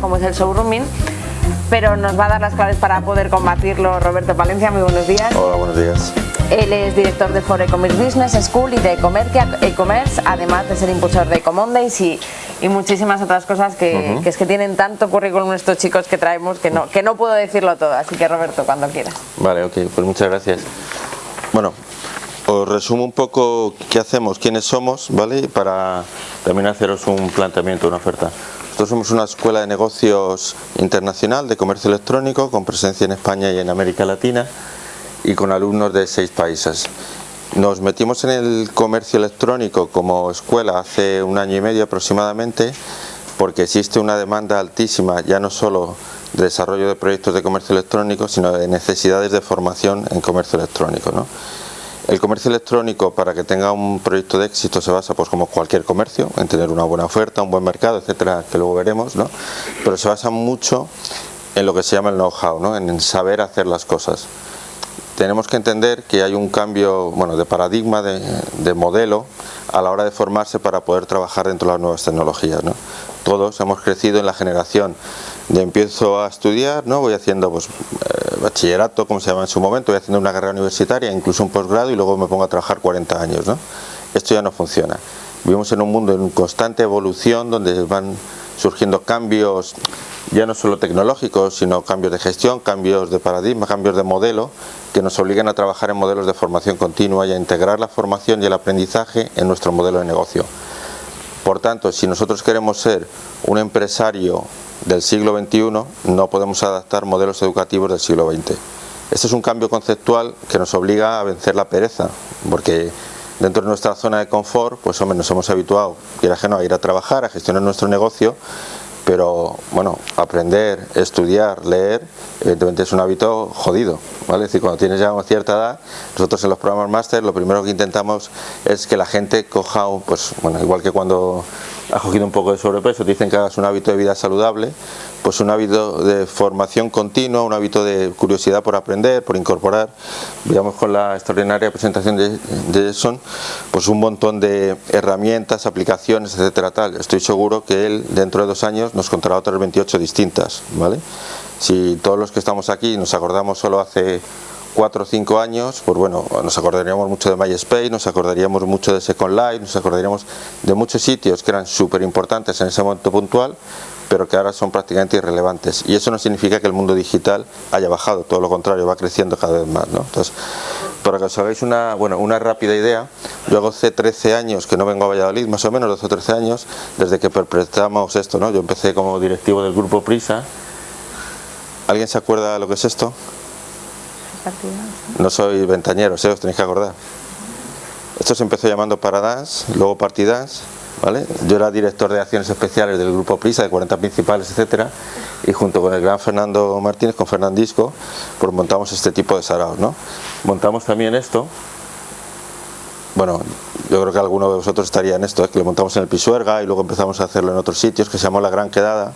como es el showrooming, pero nos va a dar las claves para poder combatirlo Roberto Palencia. Muy buenos días. Hola, buenos días. Él es director de For E-Commerce Business School y de e-commerce, además de ser impulsor de Ecomondays y, y muchísimas otras cosas que, que, es que tienen tanto currículum estos chicos que traemos que no, que no puedo decirlo todo. Así que Roberto, cuando quieras. Vale, ok, pues muchas gracias. Bueno, os resumo un poco qué hacemos, quiénes somos, ¿vale? Para también haceros un planteamiento, una oferta. Nosotros somos una escuela de negocios internacional de comercio electrónico con presencia en España y en América Latina y con alumnos de seis países. Nos metimos en el comercio electrónico como escuela hace un año y medio aproximadamente porque existe una demanda altísima ya no solo de desarrollo de proyectos de comercio electrónico sino de necesidades de formación en comercio electrónico. ¿no? El comercio electrónico para que tenga un proyecto de éxito se basa pues como cualquier comercio, en tener una buena oferta, un buen mercado, etcétera, que luego veremos, ¿no? pero se basa mucho en lo que se llama el know-how, ¿no? en saber hacer las cosas. Tenemos que entender que hay un cambio bueno, de paradigma, de, de modelo a la hora de formarse para poder trabajar dentro de las nuevas tecnologías. ¿no? Todos hemos crecido en la generación de empiezo a estudiar, ¿no? voy haciendo pues, bachillerato, como se llama en su momento, voy haciendo una carrera universitaria, incluso un posgrado y luego me pongo a trabajar 40 años. ¿no? Esto ya no funciona. Vivimos en un mundo en constante evolución donde van surgiendo cambios ya no solo tecnológicos, sino cambios de gestión, cambios de paradigma, cambios de modelo, que nos obligan a trabajar en modelos de formación continua y a integrar la formación y el aprendizaje en nuestro modelo de negocio. Por tanto, si nosotros queremos ser un empresario del siglo XXI, no podemos adaptar modelos educativos del siglo XX. Este es un cambio conceptual que nos obliga a vencer la pereza, porque dentro de nuestra zona de confort, pues hombre, nos hemos habituado, que a ir a trabajar, a gestionar nuestro negocio, pero bueno, aprender, estudiar, leer, evidentemente es un hábito jodido, ¿vale? Es decir, cuando tienes ya una cierta edad, nosotros en los programas máster lo primero que intentamos es que la gente coja, pues bueno, igual que cuando has cogido un poco de sobrepeso, dicen que hagas un hábito de vida saludable, pues un hábito de formación continua, un hábito de curiosidad por aprender, por incorporar, digamos con la extraordinaria presentación de, Jason, pues un montón de herramientas, aplicaciones, etcétera, tal. Estoy seguro que él dentro de dos años nos contará otras 28 distintas, ¿vale? Si todos los que estamos aquí nos acordamos solo hace cuatro o cinco años, pues bueno, nos acordaríamos mucho de MySpace, nos acordaríamos mucho de Second Life, nos acordaríamos de muchos sitios que eran súper importantes en ese momento puntual, pero que ahora son prácticamente irrelevantes. Y eso no significa que el mundo digital haya bajado, todo lo contrario, va creciendo cada vez más. ¿no? Entonces, para que os hagáis una, bueno, una rápida idea, yo hago hace 13 años que no vengo a Valladolid, más o menos 12 o 13 años, desde que perpetramos esto. ¿no? Yo empecé como directivo del grupo Prisa. ¿Alguien se acuerda lo que es esto? No soy ventañero, ¿eh? os tenéis que acordar. Esto se empezó llamando Paradance, luego Partidas, Yo era director de acciones especiales del grupo Prisa, de 40 principales, etcétera, y junto con el gran Fernando Martínez, con Fernandisco, pues montamos este tipo de saraos, ¿no? Montamos también esto, bueno, yo creo que alguno de vosotros estaría en esto, es que lo montamos en el Pisuerga y luego empezamos a hacerlo en otros sitios, que se llamó La Gran Quedada,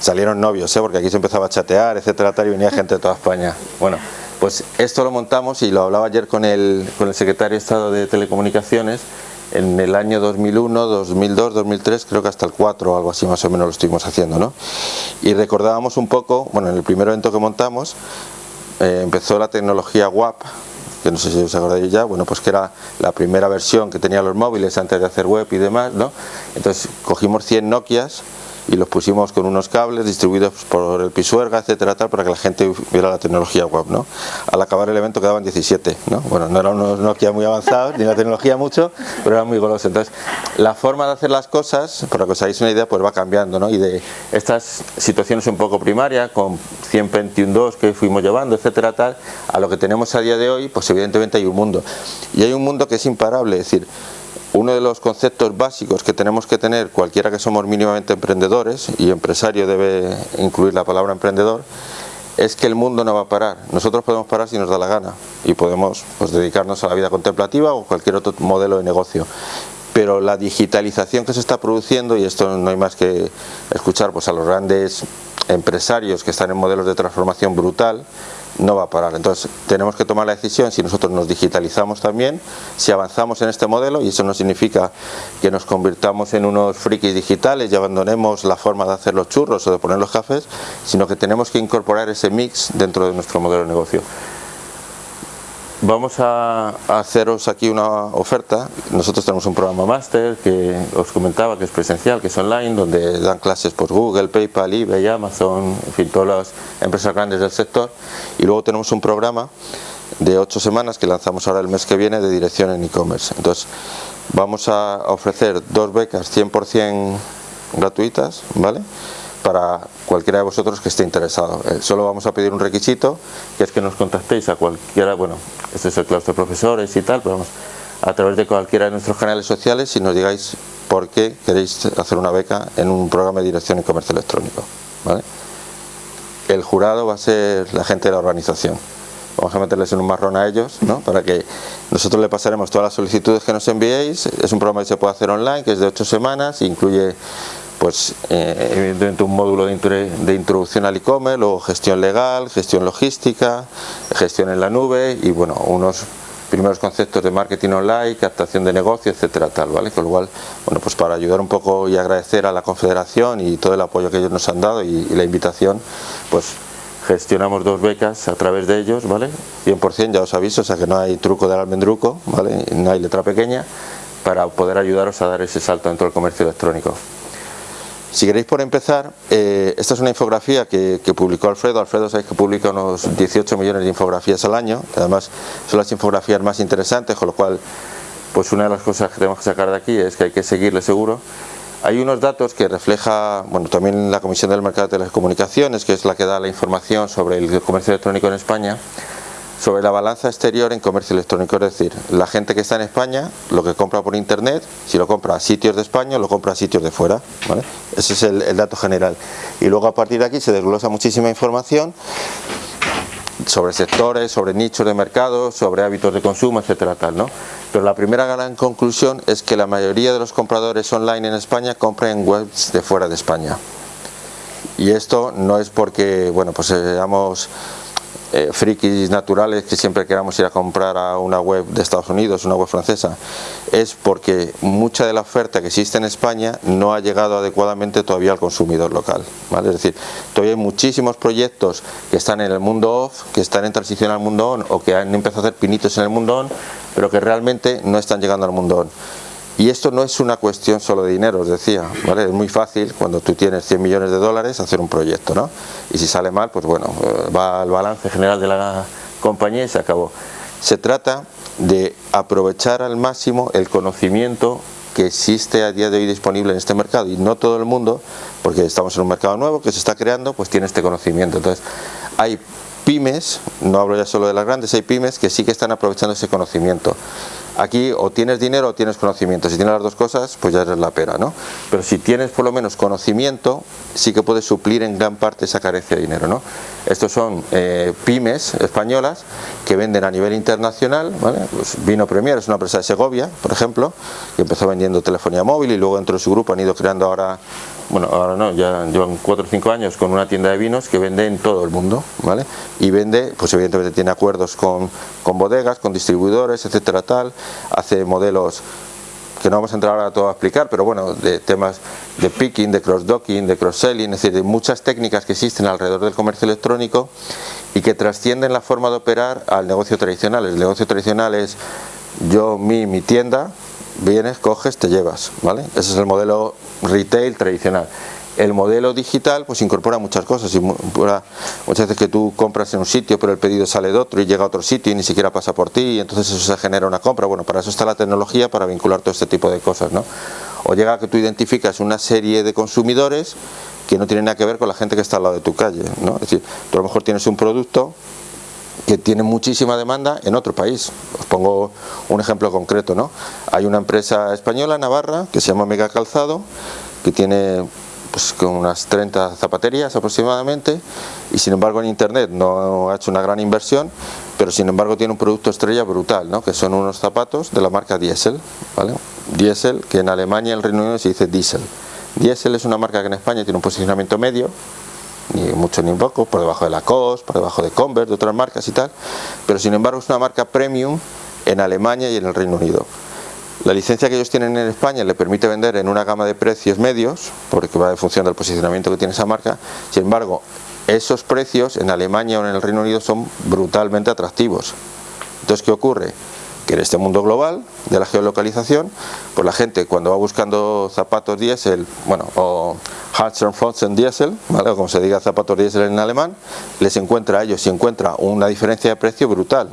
salieron novios, ¿eh? porque aquí se empezaba a chatear, etcétera, y venía gente de toda España. Bueno, pues esto lo montamos y lo hablaba ayer con el, con el secretario de Estado de Telecomunicaciones, en el año 2001, 2002, 2003, creo que hasta el 4 o algo así más o menos lo estuvimos haciendo, ¿no? Y recordábamos un poco, bueno, en el primer evento que montamos, eh, empezó la tecnología WAP, que no sé si os acordáis ya, bueno, pues que era la primera versión que tenían los móviles antes de hacer web y demás, ¿no? Entonces cogimos 100 Nokias y los pusimos con unos cables distribuidos por el Pisuerga, etcétera, tal, para que la gente viera la tecnología web, ¿no? Al acabar el evento quedaban 17, ¿no? Bueno, no eran unos Nokia muy avanzados, ni la tecnología mucho, pero eran muy golosos. Entonces, la forma de hacer las cosas, para que os hagáis una idea, pues va cambiando, ¿no? Y de estas situaciones un poco primarias, con 121.2 que fuimos llevando, etcétera, tal, a lo que tenemos a día de hoy, pues evidentemente hay un mundo. Y hay un mundo que es imparable, es decir, uno de los conceptos básicos que tenemos que tener cualquiera que somos mínimamente emprendedores, y empresario debe incluir la palabra emprendedor, es que el mundo no va a parar. Nosotros podemos parar si nos da la gana y podemos pues, dedicarnos a la vida contemplativa o cualquier otro modelo de negocio. Pero la digitalización que se está produciendo, y esto no hay más que escuchar pues, a los grandes empresarios que están en modelos de transformación brutal, no va a parar. Entonces tenemos que tomar la decisión si nosotros nos digitalizamos también, si avanzamos en este modelo y eso no significa que nos convirtamos en unos frikis digitales y abandonemos la forma de hacer los churros o de poner los cafés, sino que tenemos que incorporar ese mix dentro de nuestro modelo de negocio. Vamos a, haceros aquí una oferta. Nosotros tenemos un programa máster que os comentaba que es presencial, que es online, donde dan clases por Google, PayPal, eBay, Amazon, en fin, todas las empresas grandes del sector. Y luego tenemos un programa de ocho semanas que lanzamos ahora el mes que viene de dirección en e-commerce. Entonces, vamos a ofrecer dos becas 100% gratuitas, ¿vale? Para cualquiera de vosotros que esté interesado. Eh, solo vamos a pedir un requisito, que es que nos contactéis a cualquiera, bueno, este es el claustro de profesores y tal, pero vamos, a través de cualquiera de nuestros canales sociales y nos digáis por qué queréis hacer una beca en un programa de dirección y comercio electrónico. El jurado va a ser la gente de la organización. Vamos a meterles en un marrón a ellos, ¿no? para que nosotros le pasaremos todas las solicitudes que nos enviéis. Es un programa que se puede hacer online, que es de ocho semanas, incluye pues eh, evidentemente un módulo de, introducción al e-commerce, luego gestión legal, gestión logística, gestión en la nube y bueno, unos primeros conceptos de marketing online, captación de negocio, etcétera, tal, ¿vale? Con lo cual, bueno, pues para ayudar un poco y agradecer a la Confederación y todo el apoyo que ellos nos han dado y, la invitación, pues gestionamos dos becas a través de ellos, ¿vale? 100% ya os aviso, o sea que no hay truco del almendruco, ¿vale? No hay letra pequeña, para poder ayudaros a dar ese salto dentro del comercio electrónico. Si queréis por empezar, eh, esta es una infografía que, publicó Alfredo. Alfredo sabéis que publica unos 18 millones de infografías al año. Además son las infografías más interesantes, con lo cual pues una de las cosas que tenemos que sacar de aquí es que hay que seguirle seguro. Hay unos datos que refleja, bueno, también la Comisión del Mercado de Telecomunicaciones, que es la que da la información sobre el comercio electrónico en España sobre la balanza exterior en comercio electrónico, es decir, la gente que está en España, lo que compra por internet, si lo compra a sitios de España, lo compra a sitios de fuera, ese es el, dato general. Y luego a partir de aquí se desglosa muchísima información sobre sectores, sobre nichos de mercado, sobre hábitos de consumo, etcétera, tal, ¿no? Pero la primera gran conclusión es que la mayoría de los compradores online en España compran en webs de fuera de España. Y esto no es porque, bueno, pues seamos eh, frikis naturales que siempre queramos ir a comprar a una web de Estados Unidos, una web francesa, es porque mucha de la oferta que existe en España no ha llegado adecuadamente todavía al consumidor local. ¿vale? Es decir, todavía hay muchísimos proyectos que están en el mundo off, que están en transición al mundo on o que han empezado a hacer pinitos en el mundo on, pero que realmente no están llegando al mundo on. Y esto no es una cuestión solo de dinero, os decía, ¿vale? Es muy fácil cuando tú tienes 100 millones de dólares hacer un proyecto, ¿no? Y si sale mal, pues bueno, eh, va al balance general de la compañía y se acabó. Se trata de aprovechar al máximo el conocimiento que existe a día de hoy disponible en este mercado y no todo el mundo, porque estamos en un mercado nuevo que se está creando, pues tiene este conocimiento. Entonces, hay pymes, no hablo ya solo de las grandes, hay pymes que sí que están aprovechando ese conocimiento. Aquí o tienes dinero o tienes conocimiento, si tienes las dos cosas pues ya eres la pera, ¿no? Pero si tienes por lo menos conocimiento, sí que puedes suplir en gran parte esa carencia de dinero, ¿no? Estos son eh, pymes españolas que venden a nivel internacional, ¿vale? Pues Vino Premier es una empresa de Segovia, por ejemplo, que empezó vendiendo telefonía móvil y luego dentro de su grupo han ido creando ahora bueno, ahora no, ya llevan 4 o 5 años con una tienda de vinos que vende en todo el mundo, ¿vale? Y vende, pues evidentemente tiene acuerdos con, con bodegas, con distribuidores, etcétera, tal, hace modelos que no vamos a entrar ahora todo a explicar, pero bueno, de temas de picking, de cross-docking, de cross-selling, es decir, de muchas técnicas que existen alrededor del comercio electrónico y que trascienden la forma de operar al negocio tradicional. El negocio tradicional es yo, mi, mi tienda, vienes, coges, te llevas, ¿vale? Ese es el modelo retail tradicional. El modelo digital pues incorpora muchas cosas, muchas veces que tú compras en un sitio pero el pedido sale de otro y llega a otro sitio y ni siquiera pasa por ti y entonces eso se genera una compra, bueno para eso está la tecnología para vincular todo este tipo de cosas, ¿no? O llega a que tú identificas una serie de consumidores que no tienen nada que ver con la gente que está al lado de tu calle, ¿no? Es decir, tú a lo mejor tienes un producto que tiene muchísima demanda en otro país. Os pongo un ejemplo concreto, ¿no? Hay una empresa española, Navarra, que se llama Mega Calzado, que tiene pues, unas 30 zapaterías aproximadamente y sin embargo en internet no ha hecho una gran inversión pero sin embargo tiene un producto estrella brutal ¿no? que son unos zapatos de la marca Diesel ¿vale? Diesel que en Alemania y el Reino Unido se dice Diesel Diesel es una marca que en España tiene un posicionamiento medio ni mucho ni poco, por debajo de la COS, por debajo de Converse, de otras marcas y tal, pero sin embargo es una marca premium en Alemania y en el Reino Unido. La licencia que ellos tienen en España le permite vender en una gama de precios medios, porque va en función del posicionamiento que tiene esa marca, sin embargo, esos precios en Alemania o en el Reino Unido son brutalmente atractivos. Entonces, ¿qué ocurre? Que en este mundo global de la geolocalización, pues la gente cuando va buscando zapatos diésel, bueno, o Fotzen Diesel, ¿vale? o como se diga zapatos diésel en alemán, les encuentra a ellos y encuentra una diferencia de precio brutal.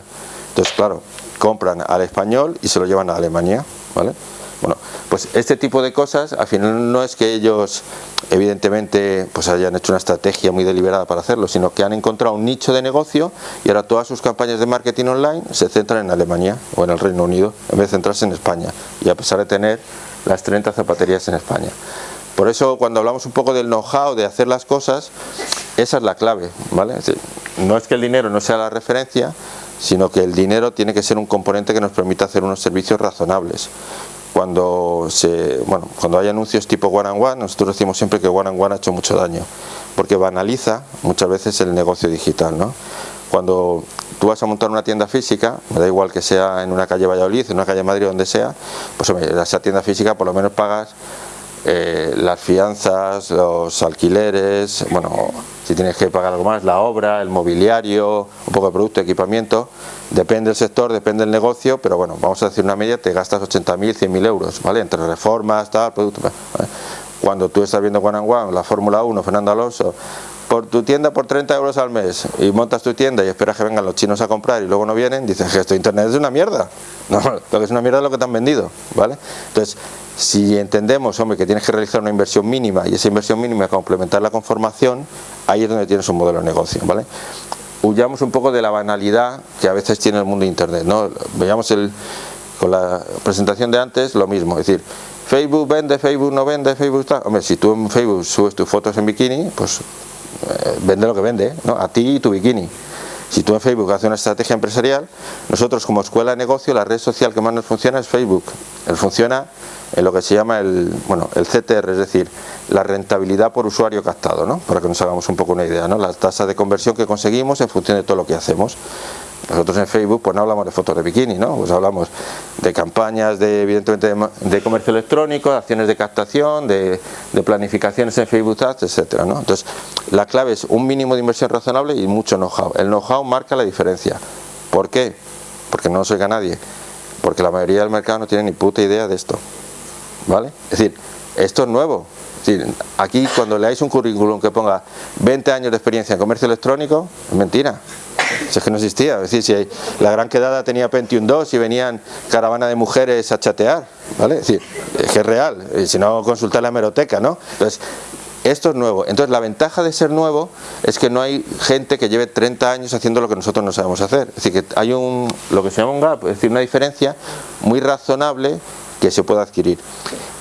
Entonces, claro, compran al español y se lo llevan a Alemania, ¿vale? Bueno, pues este tipo de cosas, al final no es que ellos evidentemente pues hayan hecho una estrategia muy deliberada para hacerlo, sino que han encontrado un nicho de negocio y ahora todas sus campañas de marketing online se centran en Alemania o en el Reino Unido, en vez de centrarse en España, y a pesar de tener las 30 zapaterías en España. Por eso cuando hablamos un poco del know-how, de hacer las cosas, esa es la clave, ¿vale? no es que el dinero no sea la referencia, sino que el dinero tiene que ser un componente que nos permita hacer unos servicios razonables cuando se bueno cuando hay anuncios tipo one and one nosotros decimos siempre que one and one ha hecho mucho daño porque banaliza muchas veces el negocio digital ¿no? cuando tú vas a montar una tienda física me da igual que sea en una calle Valladolid en una calle Madrid donde sea pues esa tienda física por lo menos pagas eh, las fianzas, los alquileres, bueno, si tienes que pagar algo más, la obra, el mobiliario, un poco de producto, equipamiento, depende del sector, depende del negocio, pero bueno, vamos a decir una media, te gastas 80.000, 100.000 euros, ¿vale? Entre reformas, tal, producto. Cuando tú estás viendo One, la Fórmula 1, Fernando Alonso, por tu tienda por 30 euros al mes y montas tu tienda y esperas que vengan los chinos a comprar y luego no vienen, dices que esto internet es una mierda. No, lo que es una mierda es lo que te han vendido, ¿vale? Entonces, si entendemos, hombre, que tienes que realizar una inversión mínima y esa inversión mínima complementarla con formación, ahí es donde tienes un modelo de negocio, ¿vale? Huyamos un poco de la banalidad que a veces tiene el mundo de internet, ¿no? Veamos el, con la presentación de antes lo mismo, es decir, Facebook vende, Facebook no vende, Facebook está... Hombre, si tú en Facebook subes tus fotos en bikini, pues eh, vende lo que vende, ¿no? a ti y tu bikini. Si tú en Facebook haces una estrategia empresarial, nosotros como escuela de negocio, la red social que más nos funciona es Facebook. Él funciona en lo que se llama el, bueno, el CTR, es decir, la rentabilidad por usuario captado, ¿no? para que nos hagamos un poco una idea, ¿no? la tasa de conversión que conseguimos en función de todo lo que hacemos. Nosotros en Facebook pues no hablamos de fotos de bikini, ¿no? Pues hablamos de campañas de evidentemente de, comercio electrónico, de acciones de captación, de, planificaciones en Facebook Ads, etcétera, ¿no? Entonces, la clave es un mínimo de inversión razonable y mucho know-how. El know-how marca la diferencia. ¿Por qué? Porque no nos oiga nadie. Porque la mayoría del mercado no tiene ni puta idea de esto. ¿Vale? Es decir, esto es nuevo. Decir, aquí cuando leáis un currículum que ponga 20 años de experiencia en comercio electrónico, es mentira. Si es que no existía, es decir, si la gran quedada tenía Pentium 2 y venían caravana de mujeres a chatear, ¿vale? Es decir, es que es real, si no consultar la hemeroteca, ¿no? Entonces, esto es nuevo. Entonces la ventaja de ser nuevo es que no hay gente que lleve 30 años haciendo lo que nosotros no sabemos hacer. Es decir, que hay un, lo que se llama un gap, es decir, una diferencia muy razonable que se puede adquirir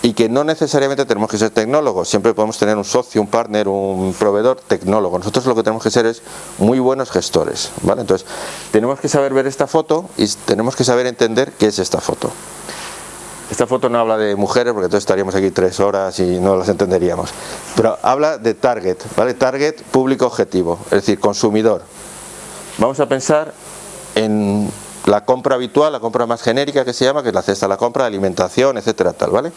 y que no necesariamente tenemos que ser tecnólogos, siempre podemos tener un socio, un partner, un proveedor tecnólogo. Nosotros lo que tenemos que ser es muy buenos gestores, ¿vale? Entonces, tenemos que saber ver esta foto y tenemos que saber entender qué es esta foto. Esta foto no habla de mujeres porque entonces estaríamos aquí tres horas y no las entenderíamos. Pero habla de target, ¿vale? Target, público objetivo, es decir, consumidor. Vamos a pensar en la compra habitual, la compra más genérica que se llama, que es la cesta, la compra de alimentación, etcétera, tal, ¿vale?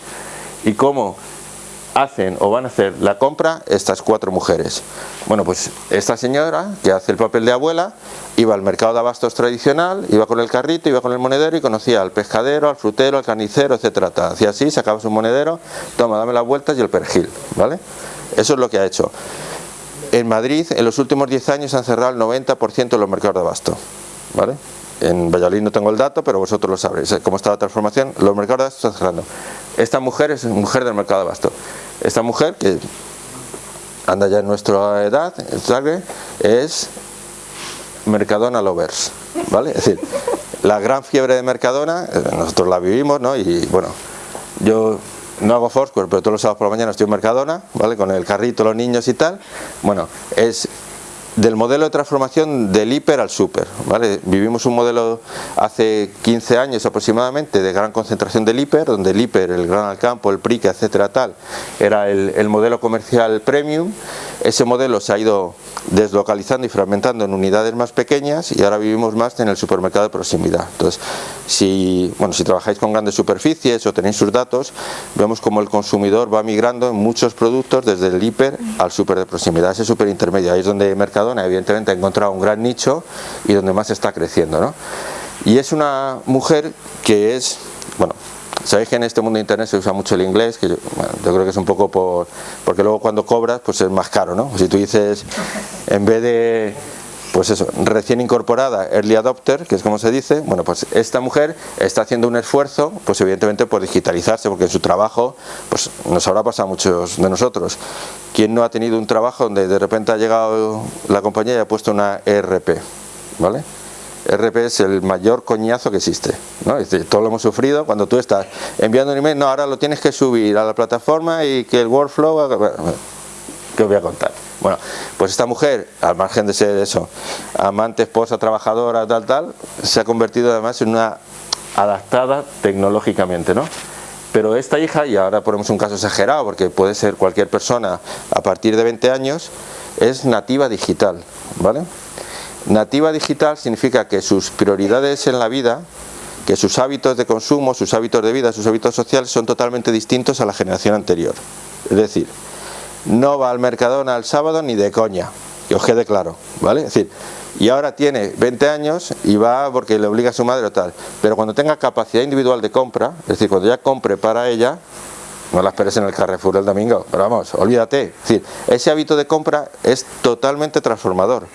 y cómo hacen o van a hacer la compra estas cuatro mujeres. Bueno, pues esta señora que hace el papel de abuela iba al mercado de abastos tradicional, iba con el carrito, iba con el monedero y conocía al pescadero, al frutero, al carnicero, etcétera. Hacía así, sacaba su monedero, toma, dame las vueltas y el perejil, ¿vale? Eso es lo que ha hecho. En Madrid, en los últimos 10 años, han cerrado el 90% de los mercados de abasto, ¿vale? En Valladolid no tengo el dato, pero vosotros lo sabréis. ¿Cómo está la transformación? Los mercados de abasto están cerrando. Esta mujer es mujer del mercado de abasto. Esta mujer, que anda ya en nuestra edad, es Mercadona Lovers. ¿vale? Es decir, la gran fiebre de Mercadona, eh, nosotros la vivimos, ¿no? Y bueno, yo no hago Foursquare, pero todos los sábados por la mañana estoy en Mercadona, ¿vale? Con el carrito, los niños y tal. Bueno, es del modelo de transformación del hiper al super. ¿vale? Vivimos un modelo hace 15 años aproximadamente de gran concentración del hiper, donde el hiper, el gran al campo, el prica, etcétera, tal, era el, modelo comercial premium ese modelo se ha ido deslocalizando y fragmentando en unidades más pequeñas y ahora vivimos más en el supermercado de proximidad. Entonces, si, bueno, si trabajáis con grandes superficies o tenéis sus datos, vemos como el consumidor va migrando en muchos productos desde el hiper al super de proximidad, ese super intermedio. Ahí es donde Evidentemente ha encontrado un gran nicho y donde más está creciendo. ¿no? Y es una mujer que es, bueno, Sabéis que en este mundo de internet se usa mucho el inglés, que yo, creo que es un poco por... porque luego cuando cobras pues es más caro, ¿no? Si tú dices, en vez de pues eso, recién incorporada, early adopter, que es como se dice, bueno, pues esta mujer está haciendo un esfuerzo, pues evidentemente por digitalizarse, porque en su trabajo, pues nos habrá pasado a muchos de nosotros. ¿Quién no ha tenido un trabajo donde de repente ha llegado la compañía y ha puesto una ERP, ¿vale? RP es el mayor coñazo que existe. ¿no? todo lo hemos sufrido cuando tú estás enviando un email, no, ahora lo tienes que subir a la plataforma y que el workflow... ¿Qué os voy a contar? Bueno, pues esta mujer, al margen de ser eso, amante, esposa, trabajadora, tal, tal, se ha convertido además en una adaptada tecnológicamente, ¿no? Pero esta hija, y ahora ponemos un caso exagerado, porque puede ser cualquier persona a partir de 20 años, es nativa digital, ¿vale? Nativa digital significa que sus prioridades en la vida, que sus hábitos de consumo, sus hábitos de vida, sus hábitos sociales son totalmente distintos a la generación anterior. Es decir, no va al Mercadona el sábado ni de coña, que os quede claro, ¿vale? Es decir, y ahora tiene 20 años y va porque le obliga a su madre o tal, pero cuando tenga capacidad individual de compra, es decir, cuando ya compre para ella, no la esperes en el Carrefour el domingo, pero vamos, olvídate. Decir, ese hábito de compra es totalmente transformador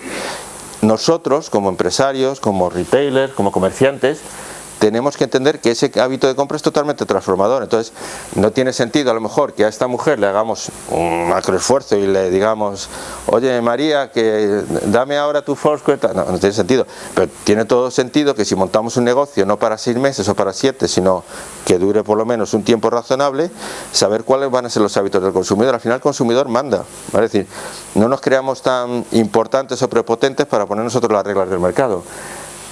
nosotros como empresarios, como retailers, como comerciantes, tenemos que entender que ese hábito de compra es totalmente transformador. Entonces, no tiene sentido a lo mejor que a esta mujer le hagamos un macroesfuerzo y le digamos, oye María, que dame ahora tu Foursquare. No, no tiene sentido. Pero tiene todo sentido que si montamos un negocio no para seis meses o para siete, sino que dure por lo menos un tiempo razonable, saber cuáles van a ser los hábitos del consumidor. Al final el consumidor manda. Es decir, no nos creamos tan importantes o prepotentes para poner nosotros las reglas del mercado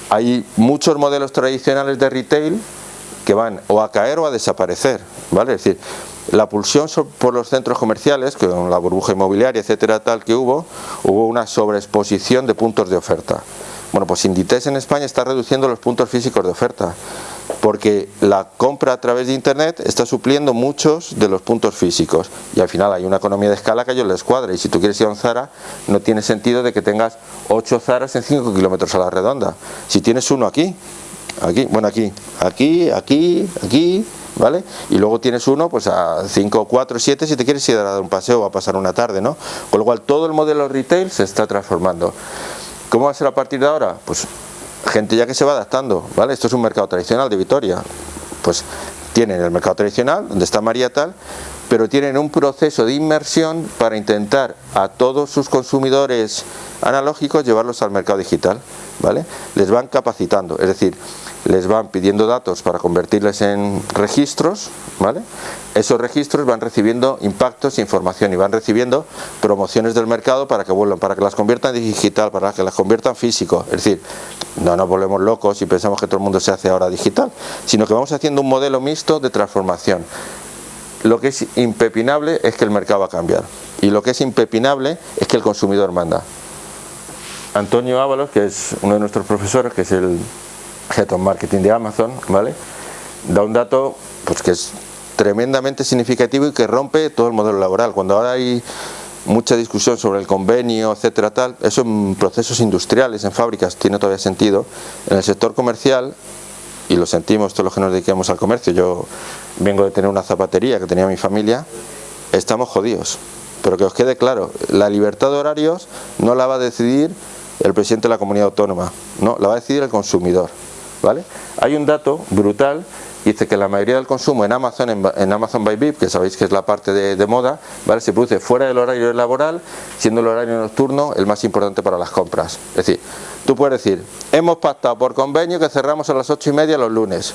hay muchos modelos tradicionales de retail que van o a caer o a desaparecer, ¿vale? Es decir, la pulsión por los centros comerciales, con la burbuja inmobiliaria, etcétera, tal que hubo, hubo una sobreexposición de puntos de oferta. Bueno, pues Inditex en España está reduciendo los puntos físicos de oferta porque la compra a través de internet está supliendo muchos de los puntos físicos y al final hay una economía de escala que a ellos les cuadra y si tú quieres ir a un Zara no tiene sentido de que tengas 8 Zaras en 5 kilómetros a la redonda si tienes uno aquí aquí, bueno aquí, aquí, aquí, aquí ¿vale? Y luego tienes uno pues a 5, 4, 7 si te quieres ir a dar un paseo o a pasar una tarde, ¿no? Con lo cual todo el modelo retail se está transformando. ¿Cómo va a ser a partir de ahora? Pues gente ya que se va adaptando, ¿vale? Esto es un mercado tradicional de Vitoria, pues tienen el mercado tradicional, donde está María tal, pero tienen un proceso de inmersión para intentar a todos sus consumidores analógicos llevarlos al mercado digital, ¿vale? Les van capacitando, es decir, les van pidiendo datos para convertirles en registros, ¿vale? Esos registros van recibiendo impactos, información y van recibiendo promociones del mercado para que vuelvan, para que las conviertan en digital, para que las conviertan físico. Es decir, no nos volvemos locos y pensamos que todo el mundo se hace ahora digital, sino que vamos haciendo un modelo mixto de transformación. Lo que es impepinable es que el mercado va a cambiar y lo que es impepinable es que el consumidor manda. Antonio Ábalos, que es uno de nuestros profesores, que es el Head of Marketing de Amazon, ¿vale? Da un dato pues que es tremendamente significativo y que rompe todo el modelo laboral. Cuando ahora hay mucha discusión sobre el convenio, etcétera, tal, eso en procesos industriales, en fábricas, tiene todavía sentido. En el sector comercial, y lo sentimos todos los que nos dediquemos al comercio, yo vengo de tener una zapatería que tenía mi familia, estamos jodidos. Pero que os quede claro, la libertad de horarios no la va a decidir el presidente de la comunidad autónoma, no, la va a decidir el consumidor. ¿vale? Hay un dato brutal dice que la mayoría del consumo en Amazon, en, Amazon by VIP, que sabéis que es la parte de, moda, ¿vale? se produce fuera del horario laboral, siendo el horario nocturno el más importante para las compras. Es decir, tú puedes decir, hemos pactado por convenio que cerramos a las ocho y media los lunes.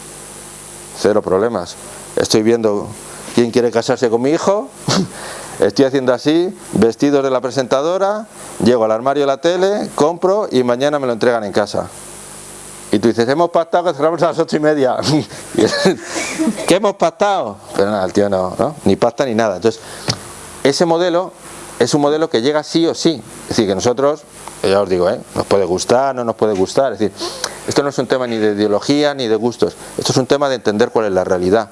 Cero problemas. Estoy viendo quién quiere casarse con mi hijo, estoy haciendo así, vestidos de la presentadora, llego al armario de la tele, compro y mañana me lo entregan en casa. Y tú dices, hemos pactado que cerramos a las ocho y media. ¿Qué hemos pactado? Pero nada, el tío no, ¿no? Ni pacta ni nada. Entonces, ese modelo es un modelo que llega sí o sí. Es decir, que nosotros, ya os digo, ¿eh? nos puede gustar, no nos puede gustar. Es decir, esto no es un tema ni de ideología ni de gustos. Esto es un tema de entender cuál es la realidad.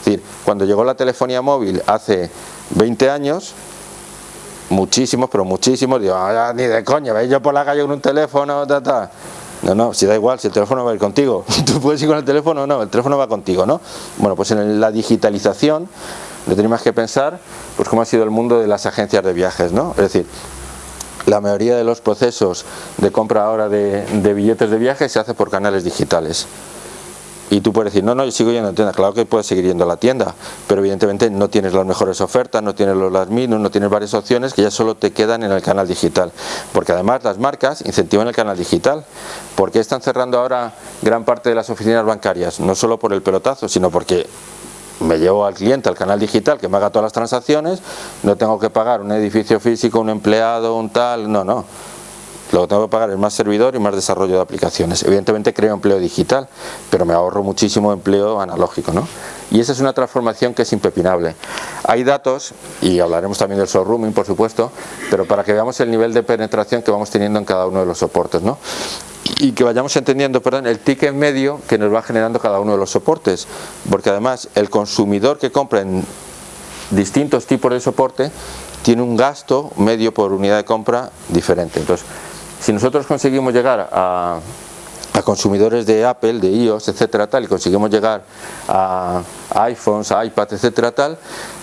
Es decir, cuando llegó la telefonía móvil hace 20 años, muchísimos, pero muchísimos, digo, ah, ni de coña, veis yo por la calle con un teléfono, ta, ta. No, no, si da igual, si el teléfono va a ir contigo. Tú puedes ir con el teléfono no, el teléfono va contigo, ¿no? Bueno, pues en la digitalización lo tenemos que pensar, pues cómo ha sido el mundo de las agencias de viajes, ¿no? Es decir, la mayoría de los procesos de compra ahora de, de billetes de viaje se hace por canales digitales y tú puedes decir, no, no, yo sigo yendo a la tienda, claro que puedes seguir yendo a la tienda, pero evidentemente no tienes las mejores ofertas, no tienes los las minus, no tienes varias opciones que ya solo te quedan en el canal digital, porque además las marcas incentivan el canal digital, porque están cerrando ahora gran parte de las oficinas bancarias, no solo por el pelotazo, sino porque me llevo al cliente al canal digital que me haga todas las transacciones, no tengo que pagar un edificio físico, un empleado, un tal, no, no, lo que tengo que pagar es más servidor y más desarrollo de aplicaciones. Evidentemente creo empleo digital, pero me ahorro muchísimo empleo analógico. ¿no? Y esa es una transformación que es impepinable. Hay datos, y hablaremos también del showrooming por supuesto, pero para que veamos el nivel de penetración que vamos teniendo en cada uno de los soportes. ¿no? y que vayamos entendiendo el ticket medio que nos va generando cada uno de los soportes, porque además el consumidor que compra en distintos tipos de soporte tiene un gasto medio por unidad de compra diferente. Entonces, si nosotros conseguimos llegar a, consumidores de Apple, de iOS, etcétera, tal, y conseguimos llegar a, iPhones, a iPad, etcétera, tal,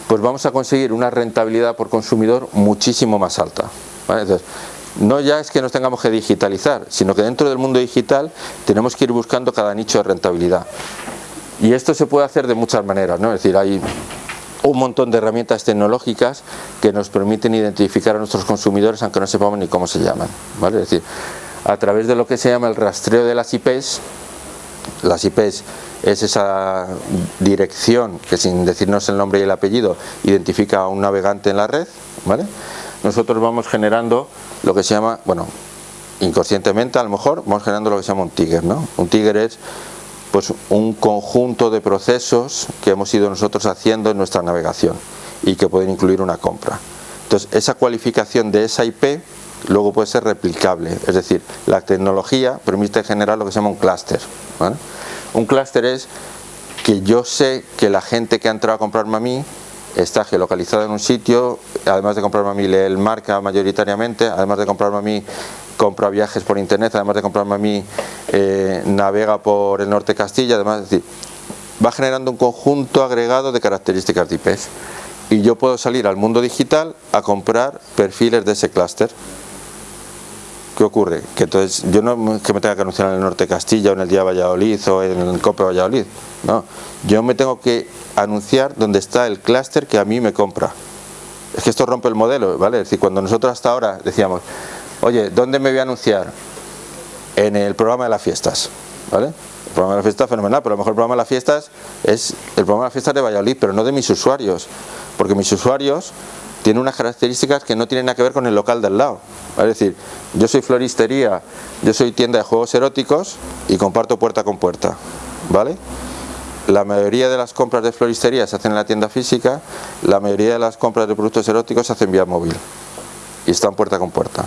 pues vamos a conseguir una rentabilidad por consumidor muchísimo más alta. no ya es que nos tengamos que digitalizar, sino que dentro del mundo digital tenemos que ir buscando cada nicho de rentabilidad. Y esto se puede hacer de muchas maneras, ¿no? Es decir, hay un montón de herramientas tecnológicas que nos permiten identificar a nuestros consumidores aunque no sepamos ni cómo se llaman. ¿vale? Es decir, a través de lo que se llama el rastreo de las IPs, las IPs es esa dirección que sin decirnos el nombre y el apellido identifica a un navegante en la red, ¿vale? nosotros vamos generando lo que se llama, bueno, inconscientemente a lo mejor vamos generando lo que se llama un tiger, ¿no? Un tiger es pues un conjunto de procesos que hemos ido nosotros haciendo en nuestra navegación y que pueden incluir una compra. Entonces, esa cualificación de esa IP luego puede ser replicable, es decir, la tecnología permite generar lo que se llama un clúster. Un clúster es que yo sé que la gente que ha entrado a comprarme a mí está geolocalizada en un sitio, además de comprarme a mí el marca mayoritariamente, además de comprarme a mí compra viajes por internet, además de comprarme a mí, eh, navega por el norte de Castilla, además, es decir, va generando un conjunto agregado de características de IPs. Y yo puedo salir al mundo digital a comprar perfiles de ese clúster. ¿Qué ocurre? Que entonces yo no que me tenga que anunciar en el norte de Castilla o en el día Valladolid o en el COPE Valladolid. No, yo me tengo que anunciar donde está el clúster que a mí me compra. Es que esto rompe el modelo, ¿vale? Es decir, cuando nosotros hasta ahora decíamos, oye, ¿dónde me voy a anunciar? En el programa de las fiestas, ¿vale? El programa de las fiestas fenomenal, pero el mejor programa de las fiestas es el programa de las fiestas de Valladolid, pero no de mis usuarios, porque mis usuarios tienen unas características que no tienen nada que ver con el local del lado. Es decir, yo soy floristería, yo soy tienda de juegos eróticos y comparto puerta con puerta, ¿vale? La mayoría de las compras de floristería se hacen en la tienda física, la mayoría de las compras de productos eróticos se hacen vía móvil y están puerta con puerta.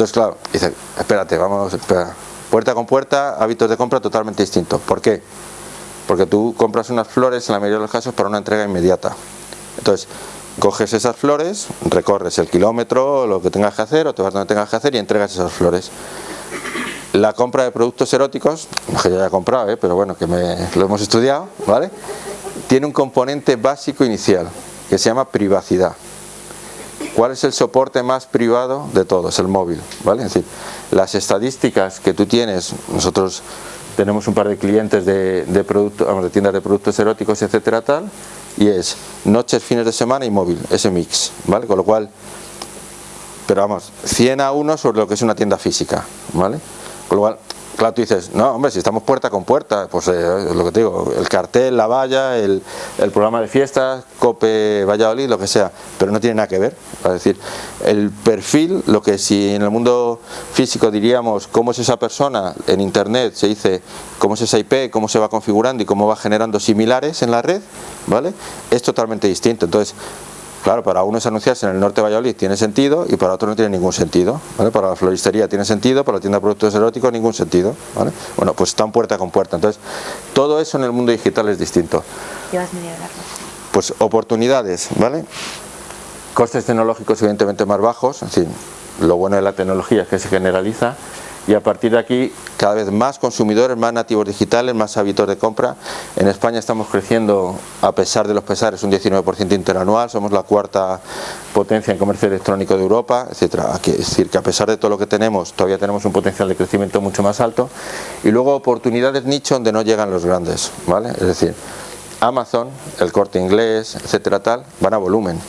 Entonces, claro, dice, espérate, vamos, espera. Puerta con puerta, hábitos de compra totalmente distintos. ¿Por qué? Porque tú compras unas flores, en la mayoría de los casos, para una entrega inmediata. Entonces, coges esas flores, recorres el kilómetro, lo que tengas que hacer, o te vas donde tengas que hacer y entregas esas flores. La compra de productos eróticos, que ya haya comprado, ¿eh? pero bueno, que me, lo hemos estudiado, ¿vale? Tiene un componente básico inicial, que se llama privacidad. ¿Cuál es el soporte más privado de todos? El móvil, ¿vale? Es decir, las estadísticas que tú tienes, nosotros tenemos un par de clientes de, de, vamos, de tiendas de productos eróticos, etcétera, tal, y es noches, fines de semana y móvil, ese mix, ¿vale? Con lo cual, pero vamos, 100 a 1 sobre lo que es una tienda física, ¿vale? Con lo cual, Claro, tú dices, no, hombre, si estamos puerta con puerta, pues eh, lo que te digo, el cartel, la valla, el, programa de fiestas, COPE, Valladolid, lo que sea, pero no tiene nada que ver. Es decir, el perfil, lo que si en el mundo físico diríamos cómo es esa persona, en internet se dice cómo es esa IP, cómo se va configurando y cómo va generando similares en la red, ¿vale? Es totalmente distinto. Entonces, Claro, para uno es anunciarse en el norte de Valladolid tiene sentido y para otro no tiene ningún sentido. Para la floristería tiene sentido, para la tienda de productos eróticos ningún sentido. Bueno, pues están puerta con puerta. Entonces, todo eso en el mundo digital es distinto. Pues oportunidades, ¿vale? Costes tecnológicos evidentemente más bajos, en lo bueno de la tecnología es que se generaliza y a partir de aquí cada vez más consumidores, más nativos digitales, más hábitos de compra. En España estamos creciendo a pesar de los pesares un 19% interanual, somos la cuarta potencia en comercio electrónico de Europa, etcétera. Es decir, que a pesar de todo lo que tenemos, todavía tenemos un potencial de crecimiento mucho más alto. Y luego oportunidades nicho donde no llegan los grandes, ¿vale? Es decir, Amazon, el corte inglés, etcétera, tal, van a volumen.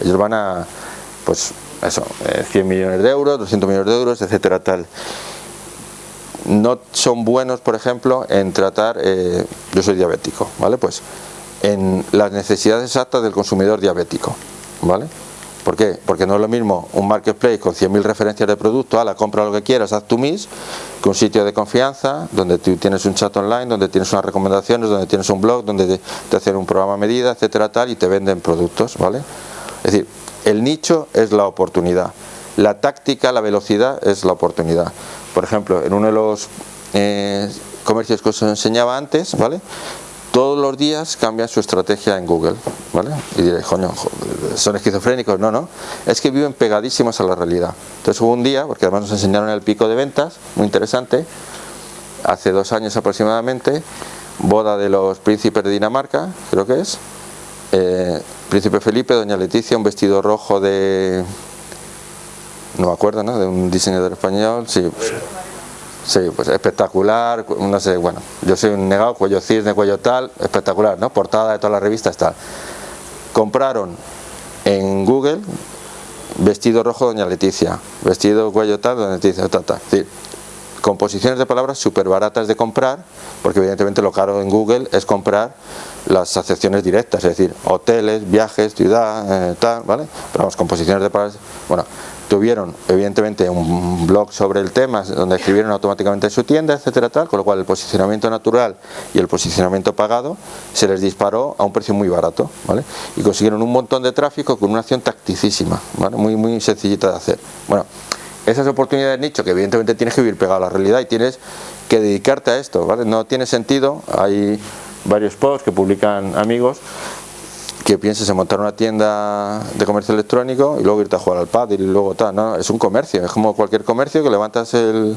Ellos van a, pues, eso, 100 eh, millones de euros, 200 millones de euros, etcétera, tal. No son buenos, por ejemplo, en tratar, eh, yo soy diabético, ¿vale? Pues en las necesidades exactas del consumidor diabético, ¿vale? ¿Por qué? Porque no es lo mismo un marketplace con 100.000 referencias de producto, a la compra lo que quieras, haz tu mis, que un sitio de confianza, donde tú tienes un chat online, donde tienes unas recomendaciones, donde tienes un blog, donde te, hacen un programa a medida, etcétera, tal, y te venden productos, ¿vale? Es decir, el nicho es la oportunidad. La táctica, la velocidad es la oportunidad. Por ejemplo, en uno de los eh, comercios que os enseñaba antes, ¿vale? Todos los días cambian su estrategia en Google, ¿vale? Y diréis, coño, son esquizofrénicos, no, no. Es que viven pegadísimos a la realidad. Entonces hubo un día, porque además nos enseñaron el pico de ventas, muy interesante, hace dos años aproximadamente, boda de los príncipes de Dinamarca, creo que es, eh, Príncipe Felipe, Doña Leticia, un vestido rojo de... no me acuerdo, ¿no? De un diseñador español, sí. Pues, sí, pues espectacular, no sé, bueno, yo soy un negado, cuello cisne, cuello tal, espectacular, ¿no? Portada de todas las revistas, tal. Compraron en Google vestido rojo Doña Leticia, vestido cuello tal, Doña Leticia, tal, tal. Decir, composiciones de palabras súper baratas de comprar, porque evidentemente lo caro en Google es comprar las acepciones directas, es decir, hoteles, viajes, ciudad, eh, tal, ¿vale? Pero vamos, composiciones de palabras, bueno, tuvieron evidentemente un blog sobre el tema donde escribieron automáticamente su tienda, etcétera, tal, con lo cual el posicionamiento natural y el posicionamiento pagado se les disparó a un precio muy barato, ¿vale? Y consiguieron un montón de tráfico con una acción tacticísima, ¿vale? Muy, muy sencillita de hacer. Bueno, esas oportunidades de nicho que evidentemente tienes que vivir pegado a la realidad y tienes que dedicarte a esto, ¿vale? No tiene sentido, hay varios posts que publican amigos que pienses en montar una tienda de comercio electrónico y luego irte a jugar al pad y luego tal, no, es un comercio, es como cualquier comercio que levantas el,